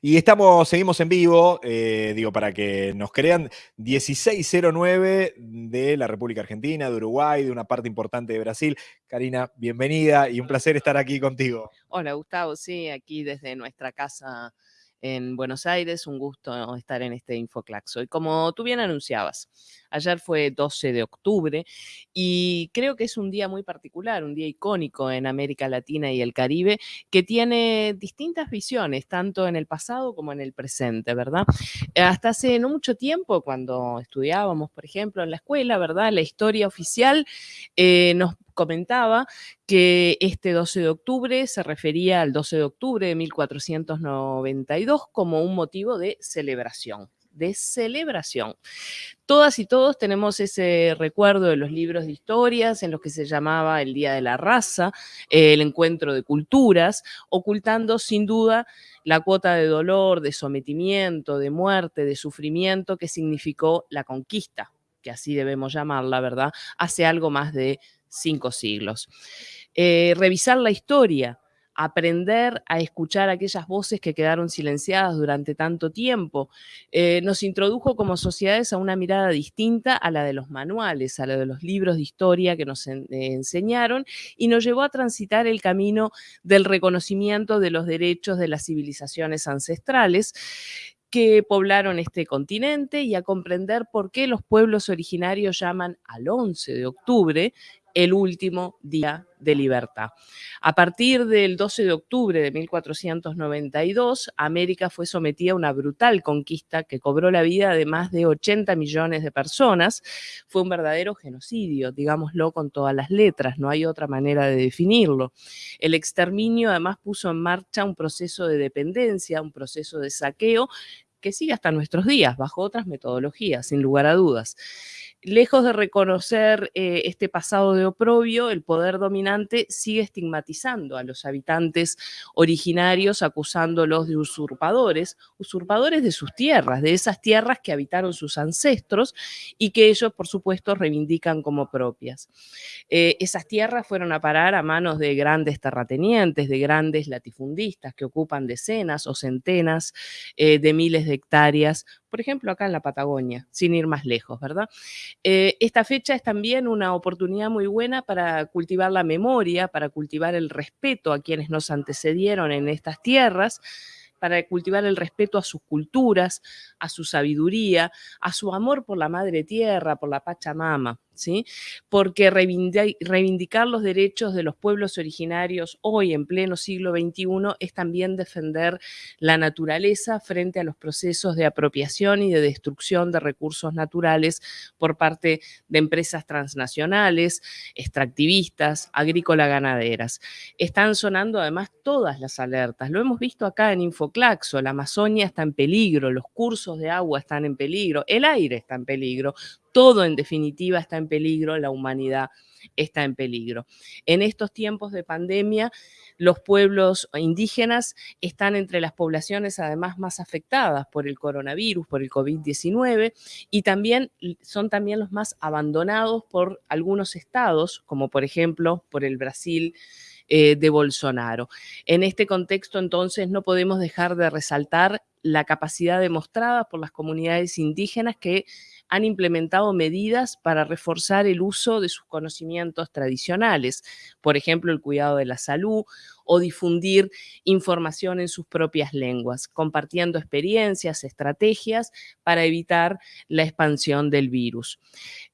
Y estamos, seguimos en vivo, eh, digo, para que nos crean, 1609 de la República Argentina, de Uruguay, de una parte importante de Brasil. Karina, bienvenida y un placer estar aquí contigo. Hola Gustavo, sí, aquí desde nuestra casa en Buenos Aires. Un gusto estar en este Infoclaxo. Y como tú bien anunciabas, ayer fue 12 de octubre y creo que es un día muy particular, un día icónico en América Latina y el Caribe, que tiene distintas visiones, tanto en el pasado como en el presente, ¿verdad? Hasta hace no mucho tiempo, cuando estudiábamos, por ejemplo, en la escuela, ¿verdad? La historia oficial eh, nos comentaba que este 12 de octubre se refería al 12 de octubre de 1492 como un motivo de celebración de celebración. Todas y todos tenemos ese recuerdo de los libros de historias en los que se llamaba el Día de la Raza, el encuentro de culturas, ocultando sin duda la cuota de dolor, de sometimiento, de muerte, de sufrimiento que significó la conquista, que así debemos llamarla, ¿verdad? Hace algo más de cinco siglos. Eh, revisar la historia, aprender a escuchar aquellas voces que quedaron silenciadas durante tanto tiempo, eh, nos introdujo como sociedades a una mirada distinta a la de los manuales, a la de los libros de historia que nos enseñaron y nos llevó a transitar el camino del reconocimiento de los derechos de las civilizaciones ancestrales que poblaron este continente y a comprender por qué los pueblos originarios llaman al 11 de octubre el último día de libertad. A partir del 12 de octubre de 1492, América fue sometida a una brutal conquista que cobró la vida de más de 80 millones de personas. Fue un verdadero genocidio, digámoslo con todas las letras, no hay otra manera de definirlo. El exterminio además puso en marcha un proceso de dependencia, un proceso de saqueo que sigue hasta nuestros días, bajo otras metodologías, sin lugar a dudas. Lejos de reconocer eh, este pasado de oprobio, el poder dominante sigue estigmatizando a los habitantes originarios, acusándolos de usurpadores, usurpadores de sus tierras, de esas tierras que habitaron sus ancestros y que ellos, por supuesto, reivindican como propias. Eh, esas tierras fueron a parar a manos de grandes terratenientes, de grandes latifundistas que ocupan decenas o centenas eh, de miles de hectáreas por ejemplo, acá en la Patagonia, sin ir más lejos, ¿verdad? Eh, esta fecha es también una oportunidad muy buena para cultivar la memoria, para cultivar el respeto a quienes nos antecedieron en estas tierras, para cultivar el respeto a sus culturas, a su sabiduría, a su amor por la madre tierra, por la Pachamama. ¿Sí? Porque reivindicar los derechos de los pueblos originarios hoy en pleno siglo XXI es también defender la naturaleza frente a los procesos de apropiación y de destrucción de recursos naturales por parte de empresas transnacionales, extractivistas, agrícola-ganaderas. Están sonando además todas las alertas. Lo hemos visto acá en Infoclaxo, la Amazonia está en peligro, los cursos de agua están en peligro, el aire está en peligro, todo en definitiva está en peligro, la humanidad está en peligro. En estos tiempos de pandemia, los pueblos indígenas están entre las poblaciones además más afectadas por el coronavirus, por el COVID-19, y también son también los más abandonados por algunos estados, como por ejemplo por el Brasil, eh, de Bolsonaro. En este contexto, entonces, no podemos dejar de resaltar la capacidad demostrada por las comunidades indígenas que han implementado medidas para reforzar el uso de sus conocimientos tradicionales, por ejemplo, el cuidado de la salud o difundir información en sus propias lenguas, compartiendo experiencias, estrategias para evitar la expansión del virus.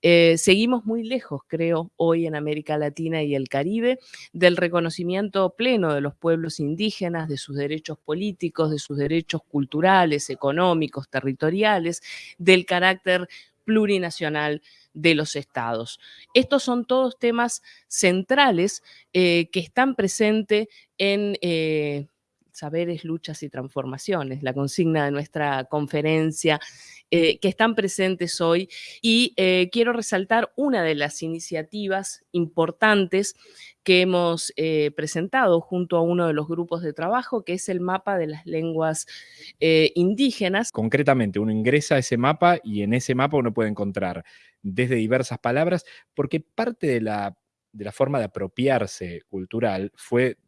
Eh, seguimos muy lejos, creo, hoy en América Latina y el Caribe, del reconocimiento pleno de los pueblos indígenas, de sus derechos políticos, de sus derechos culturales, económicos, territoriales, del carácter plurinacional de los estados. Estos son todos temas centrales eh, que están presentes en eh, Saberes, Luchas y Transformaciones, la consigna de nuestra conferencia, eh, que están presentes hoy. Y quiero resaltar una de las iniciativas importantes que hemos eh, presentado junto a uno de los grupos de trabajo, que es el mapa de las lenguas eh, indígenas. Concretamente, uno ingresa a ese mapa y en ese mapa uno puede encontrar desde diversas palabras, porque parte de la, de la forma de apropiarse cultural fue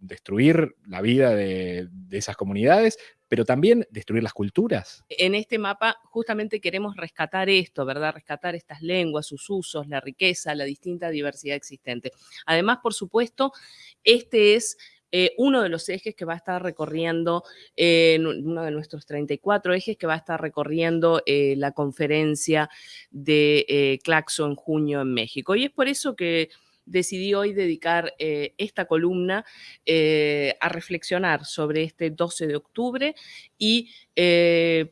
destruir la vida de, de esas comunidades, pero también destruir las culturas. En este mapa justamente queremos rescatar esto, ¿verdad? Rescatar estas lenguas, sus usos, la riqueza, la distinta diversidad existente. Además, por supuesto, este es eh, uno de los ejes que va a estar recorriendo, eh, uno de nuestros 34 ejes que va a estar recorriendo eh, la conferencia de Claxo en junio en México. Y es por eso que decidí hoy dedicar esta columna a reflexionar sobre este 12 de octubre y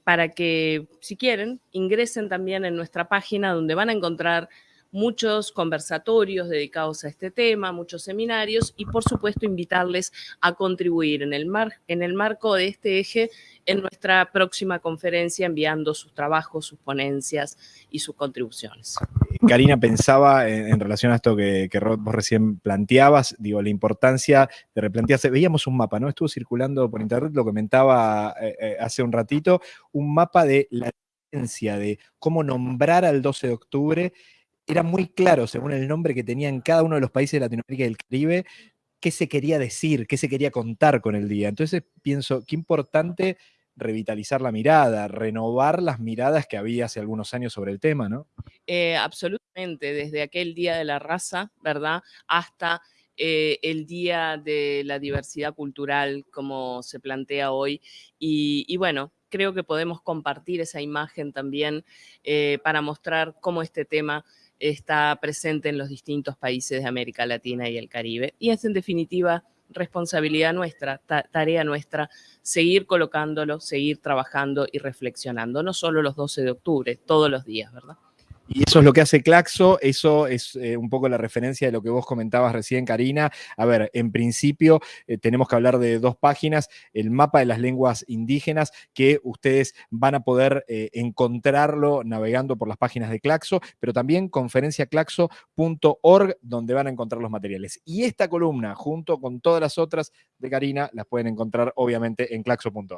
para que, si quieren, ingresen también en nuestra página donde van a encontrar muchos conversatorios dedicados a este tema, muchos seminarios y por supuesto invitarles a contribuir en el, mar, en el marco de este eje en nuestra próxima conferencia enviando sus trabajos, sus ponencias y sus contribuciones. Karina pensaba en, relación a esto que, que vos recién planteabas, digo, la importancia de replantearse. Veíamos un mapa, ¿no? Estuvo circulando por internet, lo comentaba eh, eh, hace un ratito, un mapa de la de cómo nombrar al 12 de octubre era muy claro, según el nombre que tenía en cada uno de los países de Latinoamérica y del Caribe, qué se quería decir, qué se quería contar con el día. Entonces pienso, qué importante revitalizar la mirada, renovar las miradas que había hace algunos años sobre el tema, ¿no? Eh, absolutamente, desde aquel Día de la Raza, ¿verdad? Hasta eh, el Día de la Diversidad Cultural, como se plantea hoy. Y, bueno, creo que podemos compartir esa imagen también eh, para mostrar cómo este tema está presente en los distintos países de América Latina y el Caribe. Y es en definitiva responsabilidad nuestra, tarea nuestra, seguir colocándolo, seguir trabajando y reflexionando, no solo los 12 de octubre, todos los días, ¿verdad? Y eso es lo que hace Claxo, eso es eh, un poco la referencia de lo que vos comentabas recién, Karina. A ver, en principio eh, tenemos que hablar de dos páginas, el mapa de las lenguas indígenas, que ustedes van a poder eh, encontrarlo navegando por las páginas de Claxo, pero también conferenciaclaxo.org, donde van a encontrar los materiales. Y esta columna, junto con todas las otras de Karina, las pueden encontrar obviamente en claxo.org.